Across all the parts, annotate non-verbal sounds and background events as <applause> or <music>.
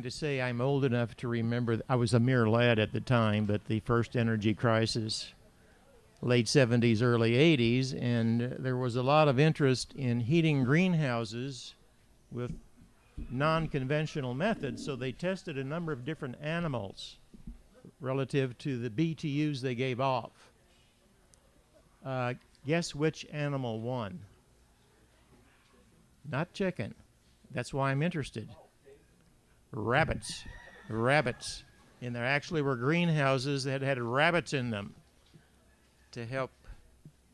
going to say I'm old enough to remember. I was a mere lad at the time, but the first energy crisis, late 70s, early 80s, and there was a lot of interest in heating greenhouses with non conventional methods. So they tested a number of different animals relative to the BTUs they gave off. Uh, guess which animal won? Not chicken. That's why I'm interested. Rabbits. Rabbits. And there actually were greenhouses that had rabbits in them to help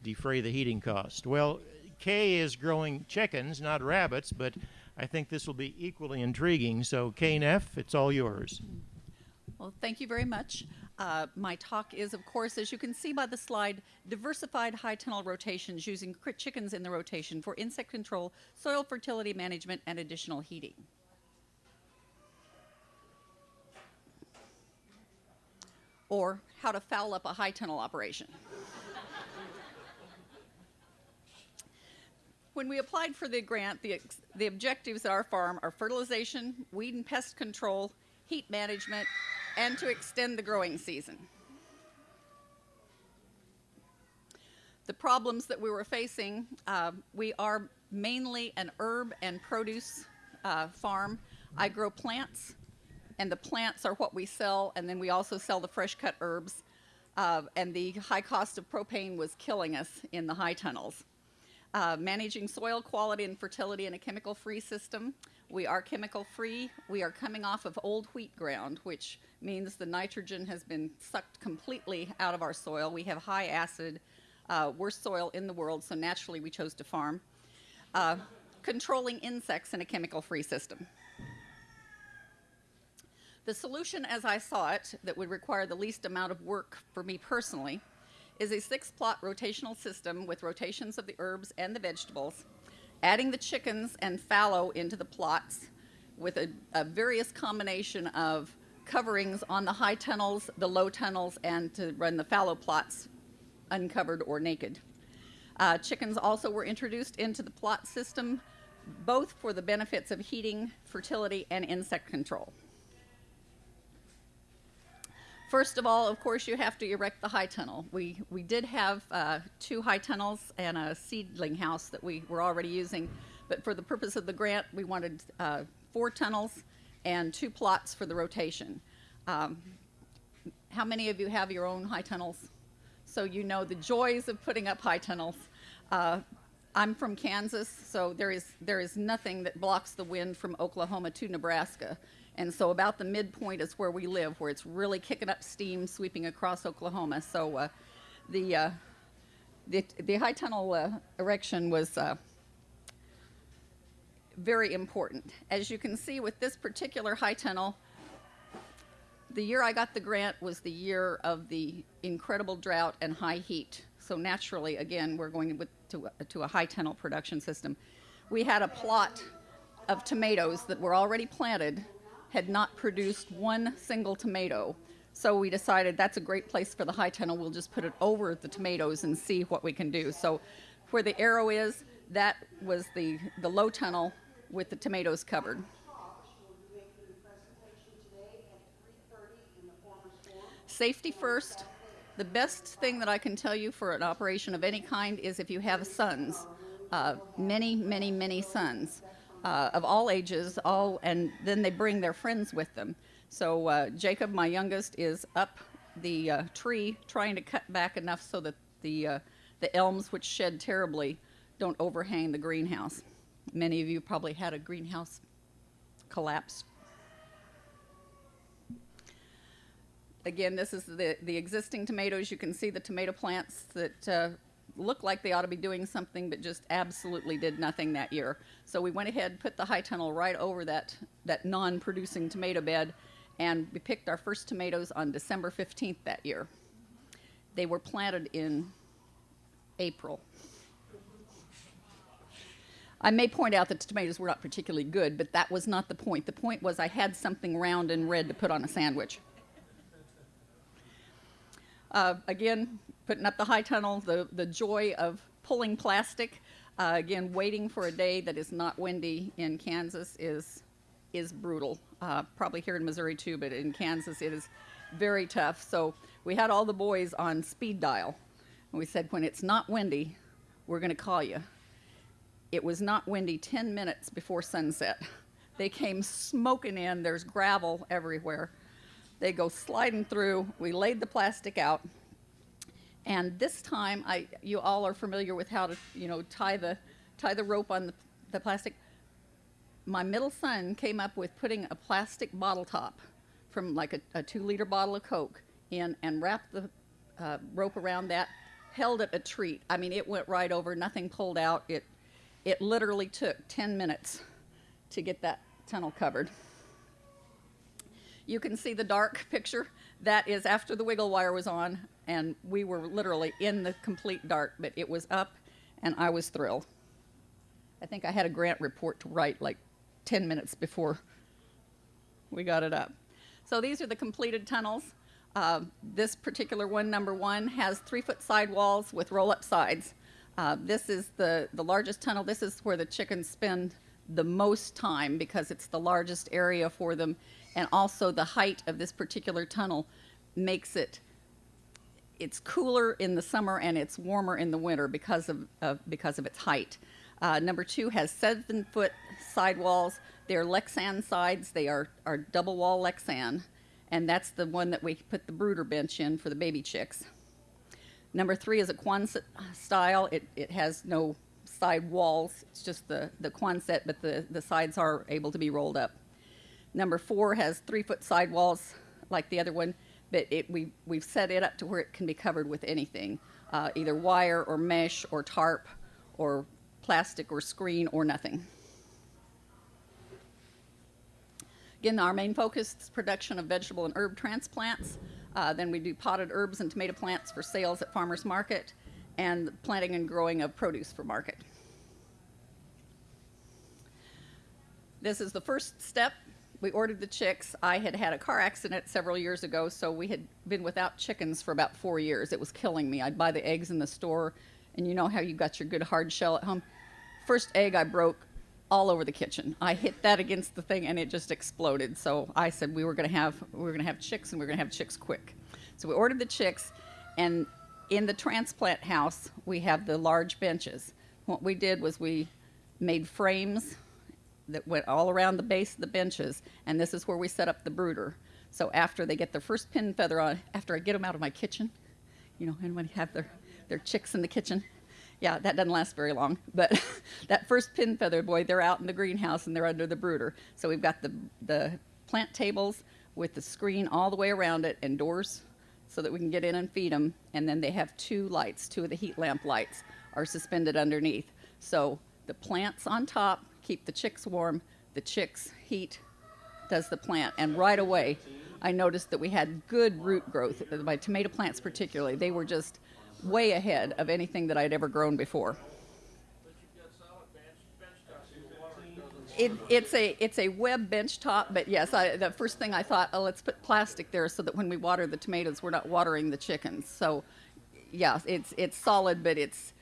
defray the heating cost. Well, Kay is growing chickens, not rabbits, but I think this will be equally intriguing. So, KNF, it's all yours. Well, thank you very much. Uh, my talk is, of course, as you can see by the slide, diversified high tunnel rotations using chickens in the rotation for insect control, soil fertility management, and additional heating. Or how to foul up a high tunnel operation. When we applied for the grant, the, the objectives at our farm are fertilization, weed and pest control, heat management, and to extend the growing season. The problems that we were facing, uh, we are mainly an herb and produce uh, farm. I grow plants, and the plants are what we sell, and then we also sell the fresh cut herbs. Uh, and the high cost of propane was killing us in the high tunnels uh, managing soil quality and fertility in a chemical free system. We are chemical free. We are coming off of old wheat ground, which means the nitrogen has been sucked completely out of our soil. We have high acid, uh, worst soil in the world, so naturally we chose to farm. Uh, controlling insects in a chemical free system. The solution, as I saw it, that would require the least amount of work for me personally is a six plot rotational system with rotations of the herbs and the vegetables, adding the chickens and fallow into the plots with a, a various combination of coverings on the high tunnels, the low tunnels, and to run the fallow plots uncovered or naked. Uh, chickens also were introduced into the plot system, both for the benefits of heating, fertility, and insect control. First of all, of course, you have to erect the high tunnel. We, we did have uh, two high tunnels and a seedling house that we were already using, but for the purpose of the grant, we wanted uh, four tunnels and two plots for the rotation. Um, how many of you have your own high tunnels? So you know the joys of putting up high tunnels. Uh, I'm from Kansas, so there is there is nothing that blocks the wind from Oklahoma to Nebraska. And so about the midpoint is where we live, where it's really kicking up steam, sweeping across Oklahoma. So uh, the, uh, the the high tunnel uh, erection was uh, very important. As you can see with this particular high tunnel, the year I got the grant was the year of the incredible drought and high heat. So naturally, again, we're going to, to a high tunnel production system. We had a plot of tomatoes that were already planted, had not produced one single tomato. So we decided that's a great place for the high tunnel. We'll just put it over the tomatoes and see what we can do. So where the arrow is, that was the, the low tunnel with the tomatoes covered. Safety first. The best thing that I can tell you for an operation of any kind is if you have sons, uh, many, many, many sons uh, of all ages, all, and then they bring their friends with them. So uh, Jacob, my youngest, is up the uh, tree trying to cut back enough so that the uh, the elms, which shed terribly, don't overhang the greenhouse. Many of you probably had a greenhouse collapse Again, this is the, the existing tomatoes. You can see the tomato plants that uh, look like they ought to be doing something, but just absolutely did nothing that year. So we went ahead, put the high tunnel right over that, that non-producing tomato bed, and we picked our first tomatoes on December 15th that year. They were planted in April. I may point out that the tomatoes were not particularly good, but that was not the point. The point was I had something round and red to put on a sandwich. Uh, again, putting up the high tunnel, the, the joy of pulling plastic. Uh, again, waiting for a day that is not windy in Kansas is is brutal. Uh, probably here in Missouri too, but in Kansas it is very tough. So we had all the boys on speed dial. And we said, when it's not windy, we're going to call you. It was not windy 10 minutes before sunset. They came smoking in. There's gravel everywhere. They go sliding through. We laid the plastic out. And this time, I, you all are familiar with how to, you know, tie the, tie the rope on the, the plastic. My middle son came up with putting a plastic bottle top from like a, a two liter bottle of Coke in and wrapped the uh, rope around that, held it a treat. I mean, it went right over, nothing pulled out. It, it literally took 10 minutes to get that tunnel covered. You can see the dark picture. That is after the wiggle wire was on, and we were literally in the complete dark, but it was up, and I was thrilled. I think I had a grant report to write like 10 minutes before we got it up. So these are the completed tunnels. Uh, this particular one, number one, has three foot sidewalls with roll up sides. Uh, this is the, the largest tunnel. This is where the chickens spend the most time because it's the largest area for them. And also the height of this particular tunnel makes it, it's cooler in the summer and it's warmer in the winter because of, of because of its height. Uh, number two has seven foot sidewalls. They're Lexan sides. They are, are double wall Lexan. And that's the one that we put the brooder bench in for the baby chicks. Number three is a Quonset style. It, it has no side walls. It's just the, the Quonset, but the, the sides are able to be rolled up. Number four has three foot sidewalls like the other one, but it, we, we've set it up to where it can be covered with anything, uh, either wire or mesh or tarp or plastic or screen or nothing. Again, our main focus is production of vegetable and herb transplants. Uh, then we do potted herbs and tomato plants for sales at farmers market and planting and growing of produce for market. This is the first step. We ordered the chicks. I had had a car accident several years ago, so we had been without chickens for about four years. It was killing me. I'd buy the eggs in the store, and you know how you got your good hard shell at home. First egg I broke all over the kitchen. I hit that against the thing, and it just exploded. So I said we were going to have we were going to have chicks, and we are going to have chicks quick. So we ordered the chicks, and in the transplant house, we have the large benches. What we did was we made frames that went all around the base of the benches, and this is where we set up the brooder. So after they get their first pin feather on, after I get them out of my kitchen, you know, when have their, their chicks in the kitchen, yeah, that doesn't last very long. But <laughs> that first pin feather boy, they're out in the greenhouse and they're under the brooder. So we've got the, the plant tables with the screen all the way around it and doors so that we can get in and feed them. And then they have two lights, two of the heat lamp lights are suspended underneath. So the plants on top keep the chicks warm, the chicks heat does the plant. And right away, I noticed that we had good root growth. Uh, My tomato plants, particularly, they were just way ahead of anything that I'd ever grown before. It, it's a it's a web bench top, but yes, I, the first thing I thought, oh, let's put plastic there so that when we water the tomatoes, we're not watering the chickens. So, yeah, it's it's solid, but it's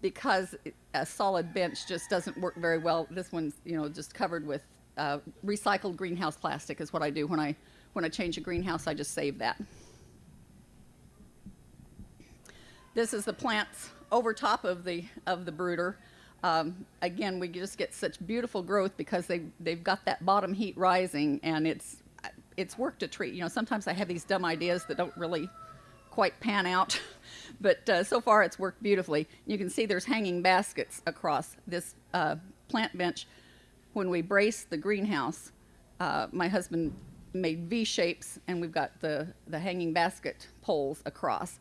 because a solid bench just doesn't work very well. This one's you know just covered with uh, recycled greenhouse plastic is what I do when I when I change a greenhouse. I just save that. This is the plants over top of the of the brooder. Um, again, we just get such beautiful growth because they they've got that bottom heat rising, and it's it's worked a treat. You know, sometimes I have these dumb ideas that don't really quite pan out, <laughs> but uh, so far it's worked beautifully. You can see there's hanging baskets across this uh, plant bench. When we brace the greenhouse, uh, my husband made V shapes, and we've got the the hanging basket poles across.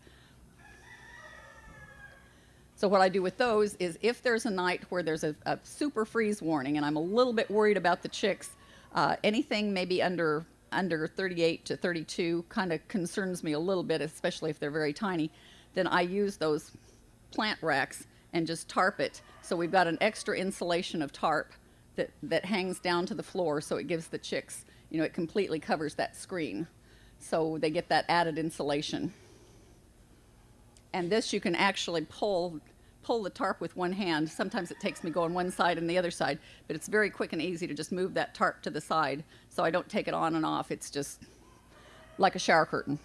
So what I do with those is if there's a night where there's a, a super freeze warning and I'm a little bit worried about the chicks, uh, anything maybe under under 38 to 32 kind of concerns me a little bit, especially if they're very tiny, then I use those plant racks and just tarp it. So we've got an extra insulation of tarp that, that hangs down to the floor so it gives the chicks, you know, it completely covers that screen. So they get that added insulation. And this you can actually pull pull the tarp with one hand. Sometimes it takes me going one side and the other side, but it's very quick and easy to just move that tarp to the side so I don't take it on and off. It's just like a shower curtain.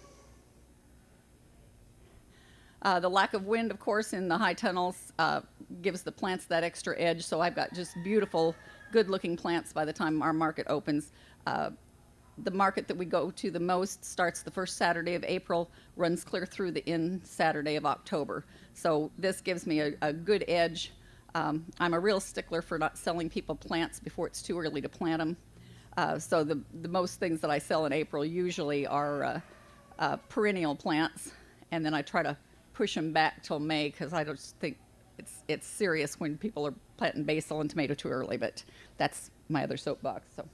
Uh, the lack of wind, of course, in the high tunnels uh, gives the plants that extra edge. So I've got just beautiful, good-looking plants by the time our market opens. Uh, the market that we go to the most starts the first Saturday of April, runs clear through the end Saturday of October. So this gives me a, a good edge. Um, I'm a real stickler for not selling people plants before it's too early to plant them. Uh, so the, the most things that I sell in April usually are uh, uh, perennial plants, and then I try to push them back till May because I just think it's it's serious when people are planting basil and tomato too early. But that's my other soapbox. So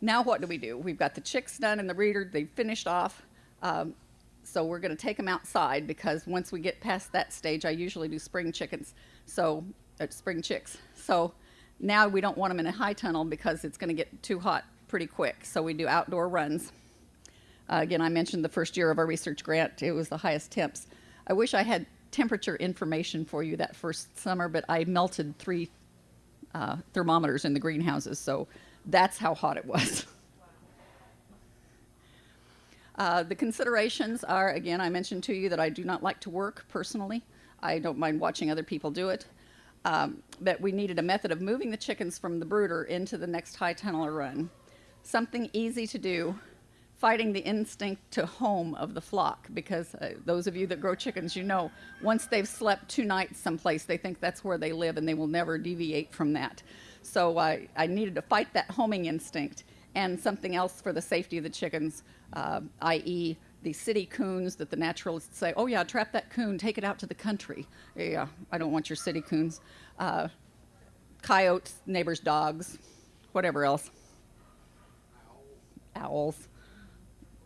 now what do we do? We've got the chicks done in the reader, they've finished off. Um, so we're going to take them outside because once we get past that stage, I usually do spring chickens. So uh, spring chicks. So now we don't want them in a high tunnel because it's going to get too hot pretty quick. So we do outdoor runs. Uh, again, I mentioned the first year of our research grant, it was the highest temps. I wish I had temperature information for you that first summer, but I melted three uh, thermometers in the greenhouses, so that's how hot it was. <laughs> Uh, the considerations are, again, I mentioned to you that I do not like to work personally. I don't mind watching other people do it. Um, but we needed a method of moving the chickens from the brooder into the next high tunnel or run. Something easy to do, fighting the instinct to home of the flock, because uh, those of you that grow chickens, you know, once they've slept two nights someplace, they think that's where they live and they will never deviate from that. So I, I needed to fight that homing instinct and something else for the safety of the chickens, uh, i.e., the city coons that the naturalists say, oh, yeah, trap that coon, take it out to the country. Yeah, I don't want your city coons. Uh, coyotes, neighbors' dogs, whatever else. Owls,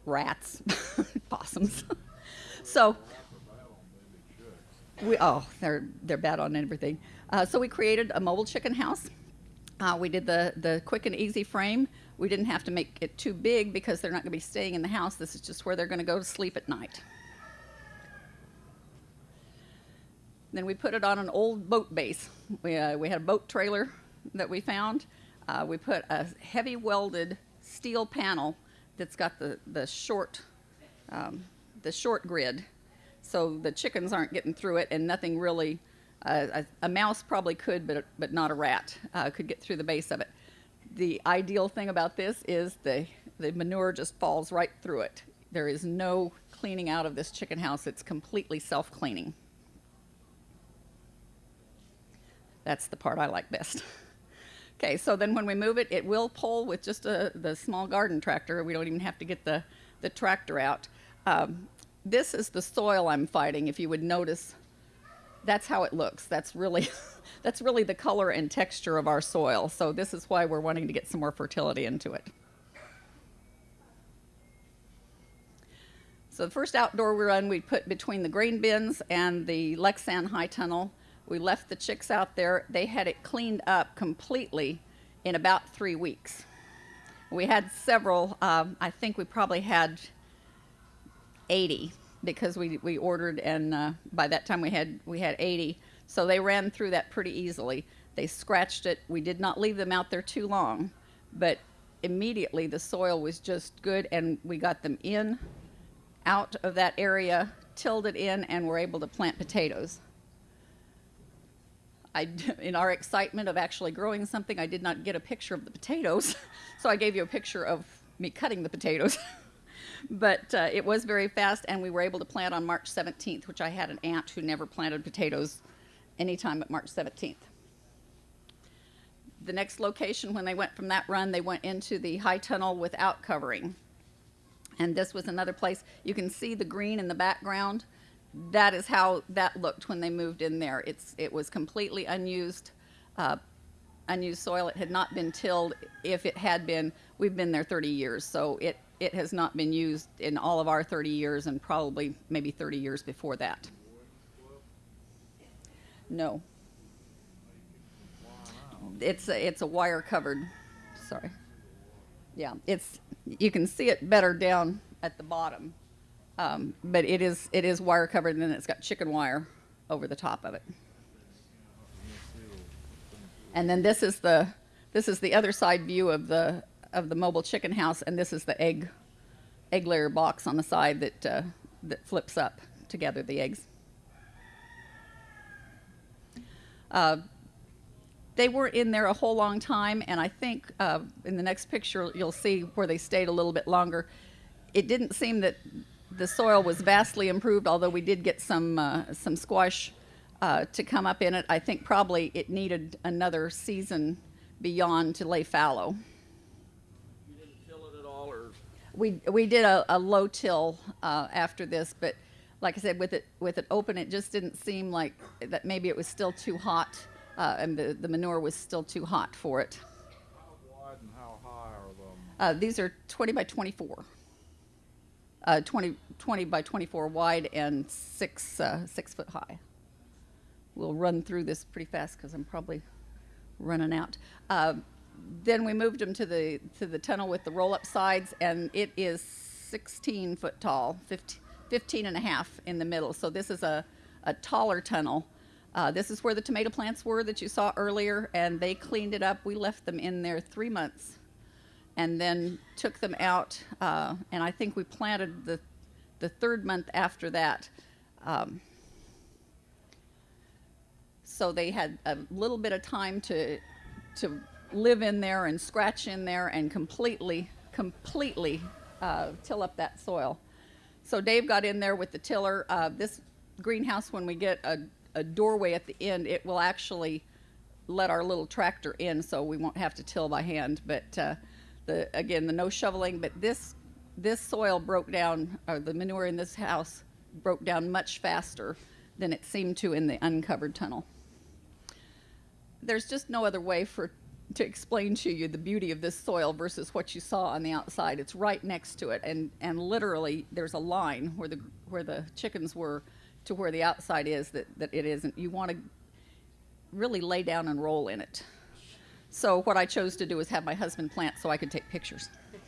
rats, <laughs> possums. <laughs> so, we, oh, they're, they're bad on everything. Uh, so we created a mobile chicken house. Uh, we did the, the quick and easy frame. We didn't have to make it too big because they're not going to be staying in the house. This is just where they're going to go to sleep at night. Then we put it on an old boat base. We, uh, we had a boat trailer that we found. Uh, we put a heavy welded steel panel that's got the, the short um, the short grid, so the chickens aren't getting through it, and nothing really. A, a, mouse probably could, but but not a rat uh, could get through the base of it the ideal thing about this is the, the manure just falls right through it. There is no cleaning out of this chicken house. It's completely self-cleaning. That's the part I like best. <laughs> okay, so then when we move it, it will pull with just a, the small garden tractor. We don't even have to get the, the tractor out. Um, this is the soil I'm fighting. If you would notice, that's how it looks. That's really <laughs> that's really the color and texture of our soil. So this is why we're wanting to get some more fertility into it. So the first outdoor run we put between the grain bins and the Lexan high tunnel. We left the chicks out there. They had it cleaned up completely in about three weeks. We had several, um, I think we probably had 80 because we, we ordered and uh, by that time we had, we had 80. So they ran through that pretty easily. They scratched it. We did not leave them out there too long, but immediately the soil was just good and we got them in, out of that area, tilled it in, and were able to plant potatoes. I, <laughs> in our excitement of actually growing something, I did not get a picture of the potatoes, <laughs> so I gave you a picture of me cutting the potatoes. <laughs> but uh, it was very fast, and we were able to plant on March 17th, which I had an aunt who never planted potatoes anytime but March 17th. The next location, when they went from that run, they went into the high tunnel without covering. And this was another place. You can see the green in the background. That is how that looked when they moved in there. It's, it was completely unused, uh, unused soil. It had not been tilled. If it had been, we've been there 30 years. So it, it has not been used in all of our 30 years and probably maybe 30 years before that. No. It's a, it's a wire covered. Sorry. Yeah, it's you can see it better down at the bottom, um, but it is it is wire covered and then it's got chicken wire over the top of it. And then this is the this is the other side view of the of the mobile chicken house, and this is the egg egg layer box on the side that uh, that flips up to gather the eggs. Uh, they were in there a whole long time, and I think uh, in the next picture you'll see where they stayed a little bit longer. It didn't seem that the soil was vastly improved, although we did get some uh, some squash uh, to come up in it. I think probably it needed another season beyond to lay fallow. You didn't till it at all, or We we did a, a low till uh, after this, but like I said, with it with it open, it just didn't seem like that. Maybe it was still too hot, uh, and the, the manure was still too hot for it. how wide and how high are them? Uh, these are 20 by 24. Uh, 20, 20 by 24 wide and six uh, six foot high. We'll run through this pretty fast because I'm probably running out. Then we moved them to the to the tunnel with the roll up sides, and it is 16 foot tall, 15, 15 and a half in the middle. So this is a, a taller tunnel. Uh, this is where the tomato plants were that you saw earlier, and they cleaned it up. We left them in there three months and then took them out. Uh, and I think we planted the, the third month after that. Um, so they had a little bit of time to, to live in there and scratch in there and completely, completely uh, till up that soil. So Dave got in there with the tiller. Uh, this greenhouse, when we get a, a doorway at the end, it will actually let our little tractor in, so we won't have to till by hand. But uh, the again, the no shoveling. But this this soil broke down, or the manure in this house broke down much faster than it seemed to in the uncovered tunnel. There's just no other way for to explain to you the beauty of this soil versus what you saw on the outside. It's right next to it, and and literally there's a line where the where the chickens were to where the outside is that that it isn't. You want to really lay down and roll in it. So what I chose to do is have my husband plant so I could take pictures. <laughs>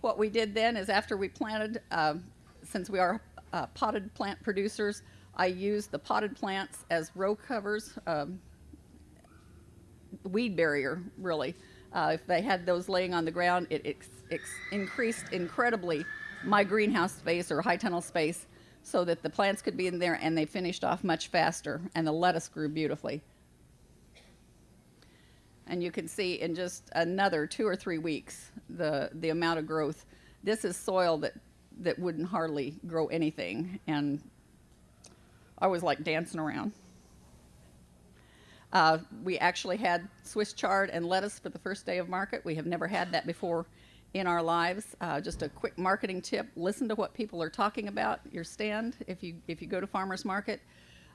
what we did then is after we planted, uh, since we are uh, potted plant producers, I used the potted plants as row covers, um, weed barrier, really. Uh, if they had those laying on the ground, it ex- ex- increased incredibly my greenhouse space or high tunnel space so that the plants could be in there and they finished off much faster and the lettuce grew beautifully. And you can see in just another two or three weeks the, the amount of growth. This is soil that, that wouldn't hardly grow anything, and I was like dancing around. Uh, we actually had Swiss chard and lettuce for the first day of market. We have never had that before in our lives. Uh, just a quick marketing tip: listen to what people are talking about your stand. If you if you go to farmers market,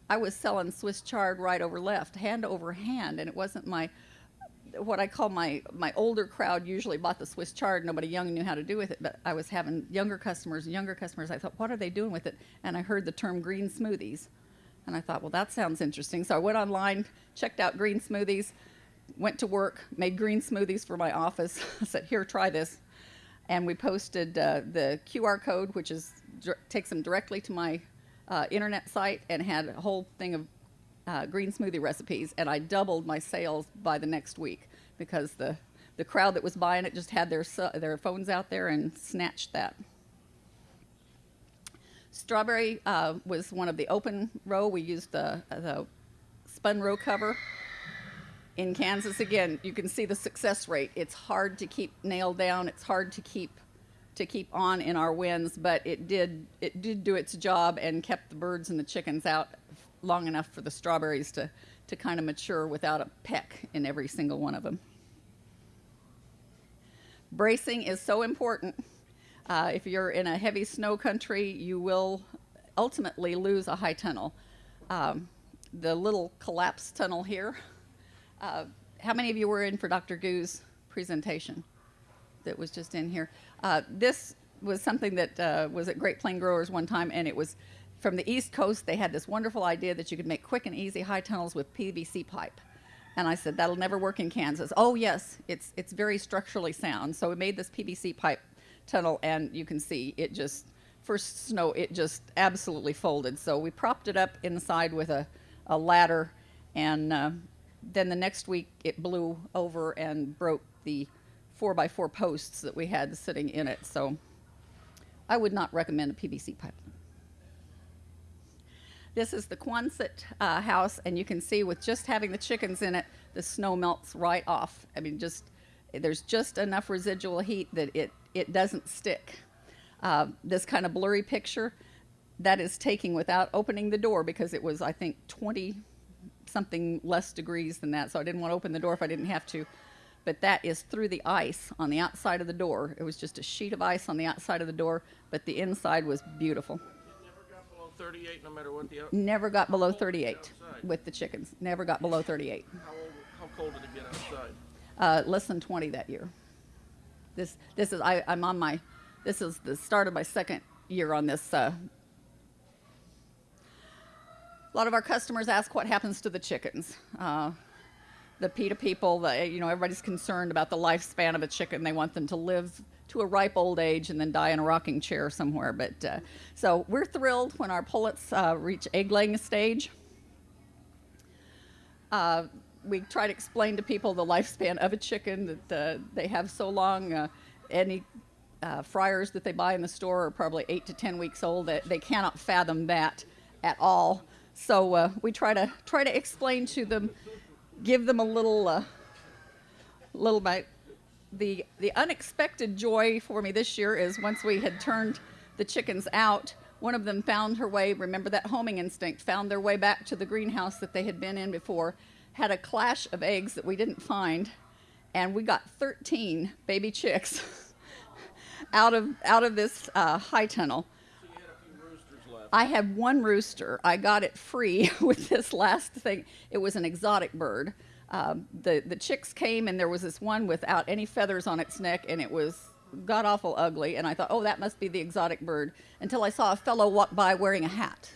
I was selling Swiss chard right over left, hand over hand, and it wasn't my what I call my my older crowd usually bought the Swiss chard. Nobody young knew how to do with it, but I was having younger customers, younger customers. I thought, what are they doing with it? And I heard the term green smoothies, and I thought, well, that sounds interesting. So I went online, checked out green smoothies, went to work, made green smoothies for my office. <laughs> I said, here, try this, and we posted uh, the QR code, which is takes them directly to my uh, internet site, and had a whole thing of uh, green smoothie recipes, and I doubled my sales by the next week because the the crowd that was buying it just had their their phones out there and snatched that. Strawberry uh, was one of the open row. We used the the spun row cover. In Kansas, again, you can see the success rate. It's hard to keep nailed down. It's hard to keep to keep on in our winds, but it did it did do its job and kept the birds and the chickens out long enough for the strawberries to, to kind of mature without a peck in every single one of them. Bracing is so important. Uh, if you're in a heavy snow country, you will ultimately lose a high tunnel. Um, the little collapsed tunnel here. Uh, how many of you were in for Dr. Goo's presentation that was just in here? Uh, this was something that uh, was at Great Plain Growers one time, and it was from the East Coast, they had this wonderful idea that you could make quick and easy high tunnels with PVC pipe. And I said, that'll never work in Kansas. Oh, yes, it's, it's very structurally sound. So we made this PVC pipe tunnel, and you can see it just first snow, it just absolutely folded. So we propped it up inside with a, a ladder, and uh, then the next week it blew over and broke the four by four posts that we had sitting in it. So I would not recommend a PVC pipe. This is the Quonset uh, house, and you can see with just having the chickens in it, the snow melts right off. I mean, just there's just enough residual heat that it it doesn't stick. Uh, this kind of blurry picture, that is taking without opening the door because it was I think 20 something less degrees than that, so I didn't want to open the door if I didn't have to. But that is through the ice on the outside of the door. It was just a sheet of ice on the outside of the door, but the inside was beautiful. Never got below 38 no matter what the, out- Never got below cold was it 38 outside? with the chickens. Never got below 38. how old, how cold did it get outside? Uh, less than 20 that year. This this is I, I'm on my this is the start of my second year on this. Uh, a lot of our customers ask what happens to the chickens. Uh, the PETA people, the, you know, everybody's concerned about the lifespan of a chicken. They want them to live to a ripe old age and then die in a rocking chair somewhere. But uh, so we're thrilled when our pullets uh, reach egg laying stage. Uh, we try to explain to people the lifespan of a chicken that uh, they have so long. Uh, any uh, fryers that they buy in the store are probably eight to ten weeks old. That they cannot fathom that at all. So uh, we try to try to explain to them, give them a little uh, little bit. The the unexpected joy for me this year is once we had turned the chickens out, one of them found her way. Remember that homing instinct? Found their way back to the greenhouse that they had been in before. Had a clash of eggs that we didn't find, and we got 13 baby chicks <laughs> out of out of this uh, high tunnel. So had. I had one rooster. I got it free <laughs> with this last thing. It was an exotic bird. Um, the the chicks came and there was this one without any feathers on its neck, and it was god awful ugly. And I thought, oh, that must be the exotic bird. Until I saw a fellow walk by wearing a hat,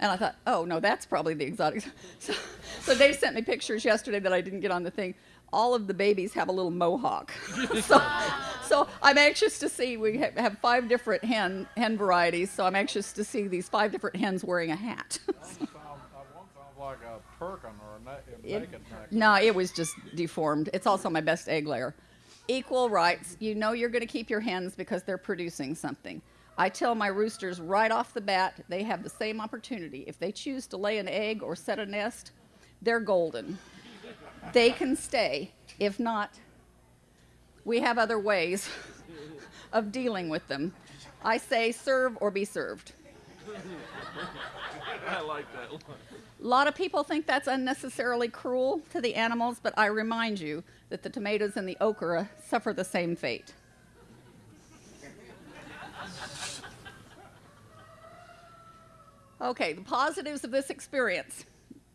and I thought, oh no, that's probably the exotic. <laughs> So, so Dave sent me pictures yesterday that I didn't get on the thing. All of the babies have a little mohawk. <laughs> so, so I'm anxious to see. We ha- have five different hen hen varieties, so I'm anxious to see these five different hens wearing a hat. <laughs> One sound, one sounds like a Turken or a, It- naked neck. no, it was just deformed. It's also my best egg layer. Equal rights. You know you're going to keep your hens because they're producing something. I tell my roosters right off the bat they have the same opportunity. If they choose to lay an egg or set a nest, they're golden. They can stay. If not, we have other ways <laughs> of dealing with them. I say serve or be served. <laughs> I like that one. A lot of people think that's unnecessarily cruel to the animals, but I remind you that the tomatoes and the okra suffer the same fate. Okay, the positives of this experience.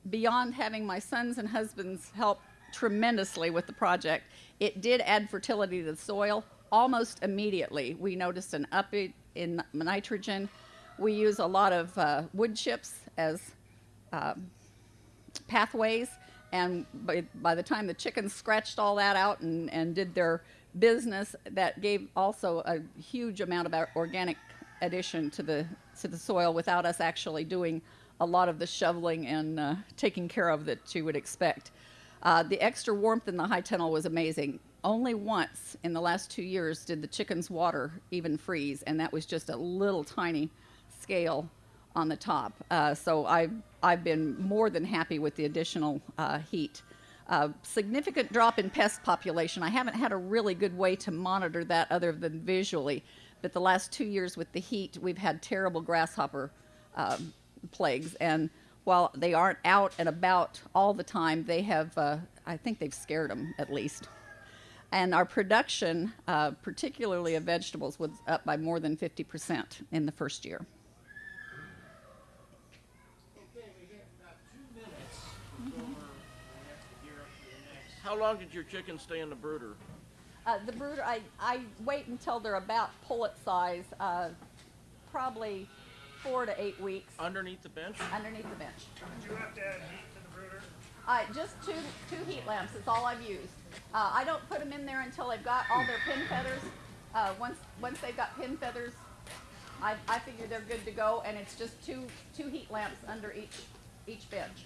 Beyond having my sons and husbands help tremendously with the project, it did add fertility to the soil almost immediately. We noticed an up in nitrogen. We use a lot of uh, wood chips as um, pathways. And by, by the time the chickens scratched all that out and, and did their business, that gave also a huge amount of organic addition to the, to the soil without us actually doing a lot of the shoveling and uh, taking care of that you would expect. Uh, the extra warmth in the high tunnel was amazing. Only once in the last two years did the chickens' water even freeze, and that was just a little tiny scale on the top. Uh, so I've, I've been more than happy with the additional uh, heat. Uh, significant drop in pest population. I haven't had a really good way to monitor that other than visually, but the last two years with the heat, we've had terrible grasshopper um, plagues. And while they aren't out and about all the time, they have, uh, I think they've scared them at least. And our production, uh, particularly of vegetables, was up by more than 50% in the first year. How long did your chickens stay in the brooder? Uh, the brooder, I, I wait until they're about pullet size, uh, probably four to eight weeks Underneath the bench? underneath the bench. Did you have to add heat to the brooder? Uh, just two, two heat lamps is all I've used. Uh, I don't put them in there until they've got all their pin feathers. Uh, once, once they've got pin feathers I, I figure they're good to go, and it's just two, two heat lamps under each, each bench.